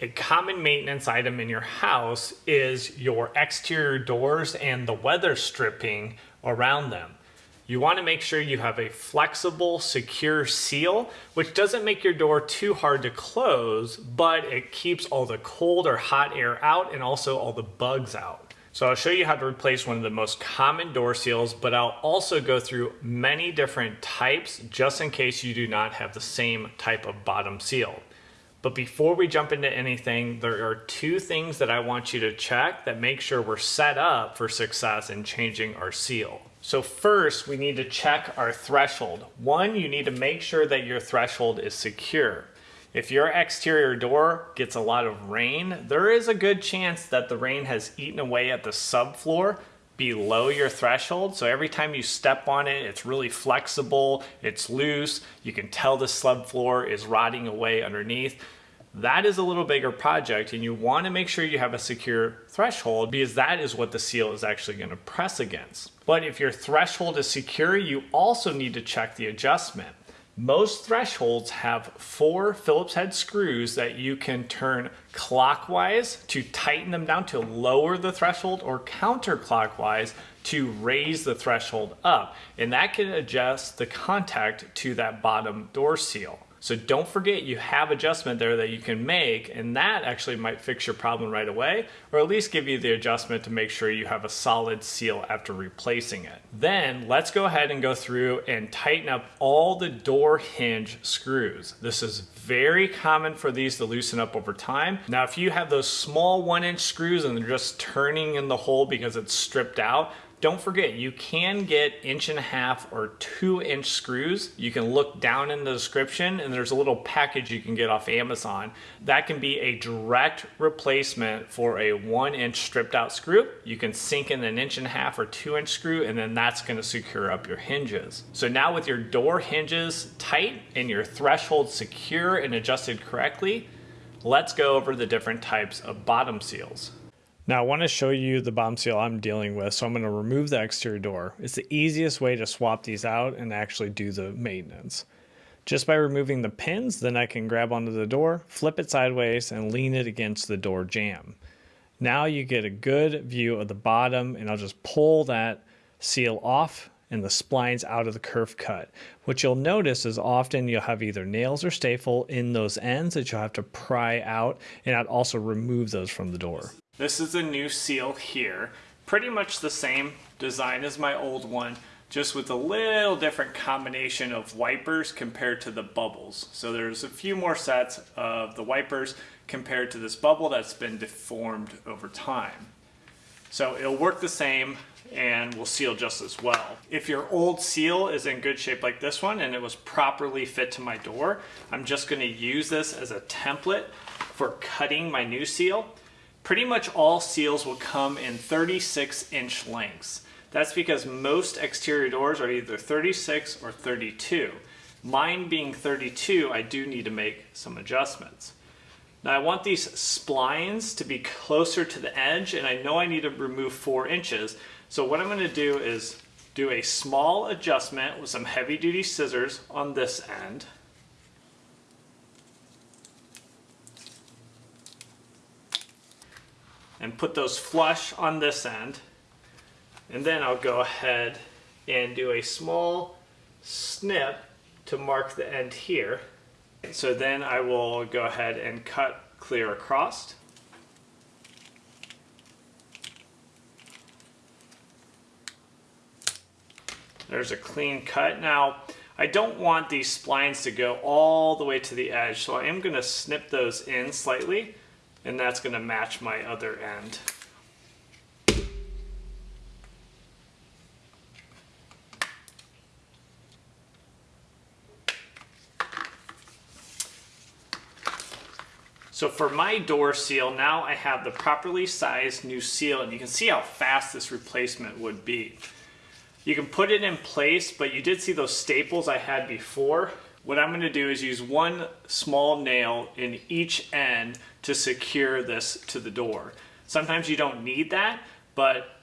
A common maintenance item in your house is your exterior doors and the weather stripping around them. You want to make sure you have a flexible, secure seal, which doesn't make your door too hard to close, but it keeps all the cold or hot air out and also all the bugs out. So I'll show you how to replace one of the most common door seals, but I'll also go through many different types just in case you do not have the same type of bottom seal. But before we jump into anything, there are two things that I want you to check that make sure we're set up for success in changing our seal. So first, we need to check our threshold. One, you need to make sure that your threshold is secure. If your exterior door gets a lot of rain, there is a good chance that the rain has eaten away at the subfloor below your threshold. So every time you step on it, it's really flexible, it's loose, you can tell the subfloor is rotting away underneath. That is a little bigger project and you want to make sure you have a secure threshold because that is what the seal is actually going to press against. But if your threshold is secure, you also need to check the adjustment. Most thresholds have four Phillips head screws that you can turn clockwise to tighten them down to lower the threshold or counterclockwise to raise the threshold up. And that can adjust the contact to that bottom door seal. So don't forget you have adjustment there that you can make and that actually might fix your problem right away or at least give you the adjustment to make sure you have a solid seal after replacing it. Then let's go ahead and go through and tighten up all the door hinge screws. This is very common for these to loosen up over time. Now if you have those small one inch screws and they're just turning in the hole because it's stripped out, don't forget, you can get inch and a half or two inch screws. You can look down in the description and there's a little package you can get off Amazon. That can be a direct replacement for a one inch stripped out screw. You can sink in an inch and a half or two inch screw and then that's gonna secure up your hinges. So now with your door hinges tight and your threshold secure and adjusted correctly, let's go over the different types of bottom seals. Now I want to show you the bomb seal I'm dealing with, so I'm going to remove the exterior door. It's the easiest way to swap these out and actually do the maintenance. Just by removing the pins, then I can grab onto the door, flip it sideways, and lean it against the door jamb. Now you get a good view of the bottom, and I'll just pull that seal off and the splines out of the kerf cut. What you'll notice is often you'll have either nails or staple in those ends that you'll have to pry out, and I'd also remove those from the door. This is a new seal here. Pretty much the same design as my old one, just with a little different combination of wipers compared to the bubbles. So there's a few more sets of the wipers compared to this bubble that's been deformed over time. So it'll work the same and will seal just as well. If your old seal is in good shape like this one and it was properly fit to my door, I'm just gonna use this as a template for cutting my new seal Pretty much all seals will come in 36 inch lengths. That's because most exterior doors are either 36 or 32. Mine being 32, I do need to make some adjustments. Now I want these splines to be closer to the edge and I know I need to remove four inches. So what I'm gonna do is do a small adjustment with some heavy duty scissors on this end. And put those flush on this end. And then I'll go ahead and do a small snip to mark the end here. So then I will go ahead and cut clear across. There's a clean cut. Now, I don't want these splines to go all the way to the edge, so I am going to snip those in slightly and that's going to match my other end. So for my door seal, now I have the properly sized new seal and you can see how fast this replacement would be. You can put it in place, but you did see those staples I had before. What I'm gonna do is use one small nail in each end to secure this to the door. Sometimes you don't need that, but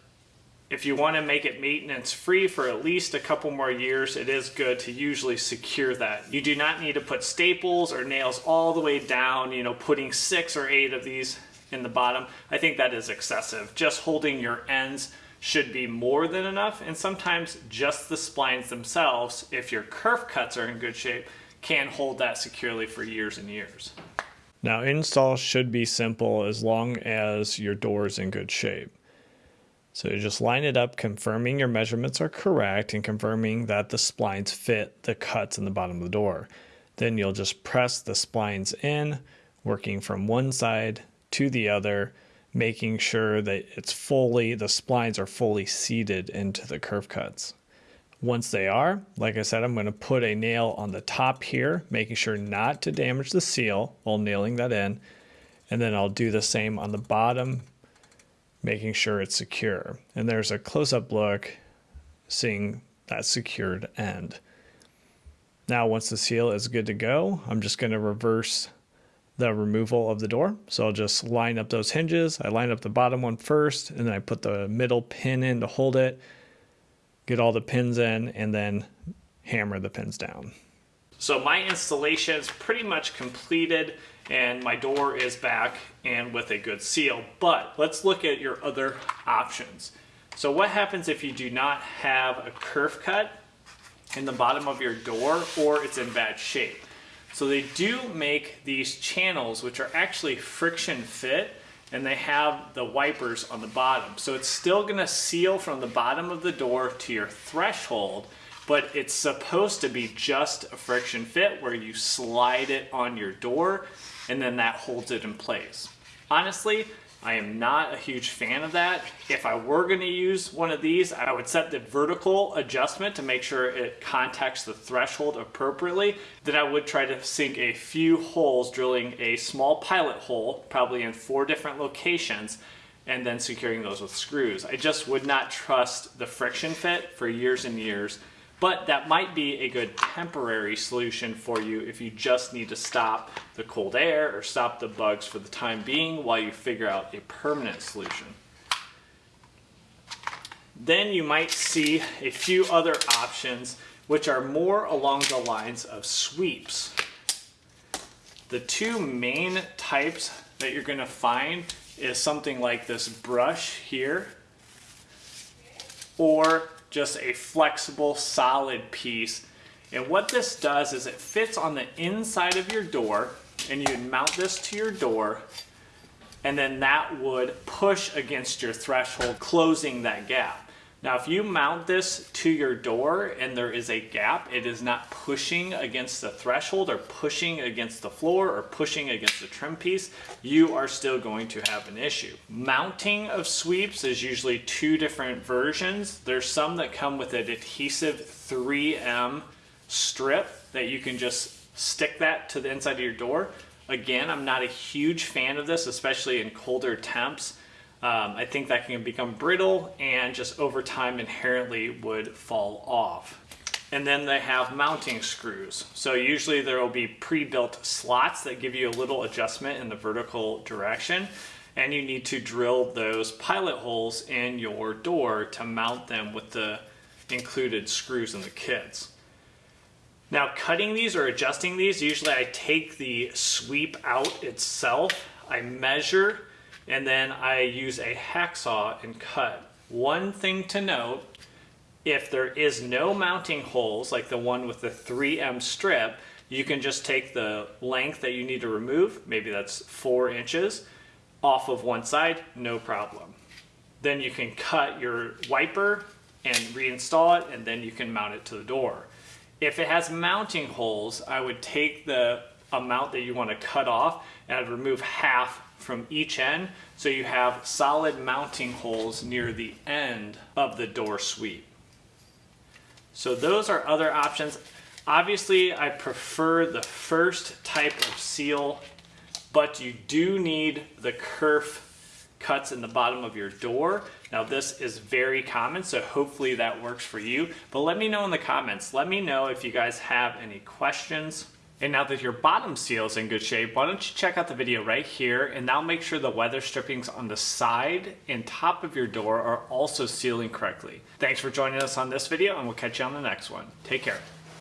If you want to make it maintenance free for at least a couple more years, it is good to usually secure that. You do not need to put staples or nails all the way down, you know, putting six or eight of these in the bottom. I think that is excessive. Just holding your ends should be more than enough and sometimes just the splines themselves, if your kerf cuts are in good shape, can hold that securely for years and years. Now install should be simple as long as your door is in good shape. So you just line it up, confirming your measurements are correct and confirming that the splines fit the cuts in the bottom of the door. Then you'll just press the splines in, working from one side to the other, making sure that it's fully, the splines are fully seated into the kerf cuts. Once they are, like I said, I'm going to put a nail on the top here, making sure not to damage the seal while nailing that in. And then I'll do the same on the bottom making sure it's secure. And there's a close-up look seeing that secured end. Now once the seal is good to go, I'm just going to reverse the removal of the door. So I'll just line up those hinges. I line up the bottom one first, and then I put the middle pin in to hold it, get all the pins in, and then hammer the pins down. So my installation is pretty much completed and my door is back and with a good seal. But let's look at your other options. So what happens if you do not have a kerf cut in the bottom of your door or it's in bad shape? So they do make these channels which are actually friction fit and they have the wipers on the bottom. So it's still gonna seal from the bottom of the door to your threshold but it's supposed to be just a friction fit where you slide it on your door and then that holds it in place. Honestly, I am not a huge fan of that. If I were gonna use one of these, I would set the vertical adjustment to make sure it contacts the threshold appropriately. Then I would try to sink a few holes, drilling a small pilot hole, probably in four different locations, and then securing those with screws. I just would not trust the friction fit for years and years but that might be a good temporary solution for you if you just need to stop the cold air or stop the bugs for the time being while you figure out a permanent solution. Then you might see a few other options which are more along the lines of sweeps. The two main types that you're going to find is something like this brush here or just a flexible, solid piece. And what this does is it fits on the inside of your door and you mount this to your door and then that would push against your threshold, closing that gap. Now, if you mount this to your door and there is a gap, it is not pushing against the threshold or pushing against the floor or pushing against the trim piece, you are still going to have an issue. Mounting of sweeps is usually two different versions. There's some that come with an adhesive 3M strip that you can just stick that to the inside of your door. Again, I'm not a huge fan of this, especially in colder temps. Um, I think that can become brittle and just over time inherently would fall off. And then they have mounting screws. So usually there will be pre-built slots that give you a little adjustment in the vertical direction. And you need to drill those pilot holes in your door to mount them with the included screws in the kits. Now cutting these or adjusting these, usually I take the sweep out itself, I measure and then I use a hacksaw and cut. One thing to note, if there is no mounting holes like the one with the 3M strip, you can just take the length that you need to remove, maybe that's four inches, off of one side, no problem. Then you can cut your wiper and reinstall it, and then you can mount it to the door. If it has mounting holes, I would take the amount that you want to cut off and I'd remove half from each end so you have solid mounting holes near the end of the door sweep. So those are other options. Obviously, I prefer the first type of seal, but you do need the kerf cuts in the bottom of your door. Now this is very common, so hopefully that works for you. But let me know in the comments. Let me know if you guys have any questions And now that your bottom seal is in good shape, why don't you check out the video right here and now make sure the weather strippings on the side and top of your door are also sealing correctly. Thanks for joining us on this video and we'll catch you on the next one. Take care.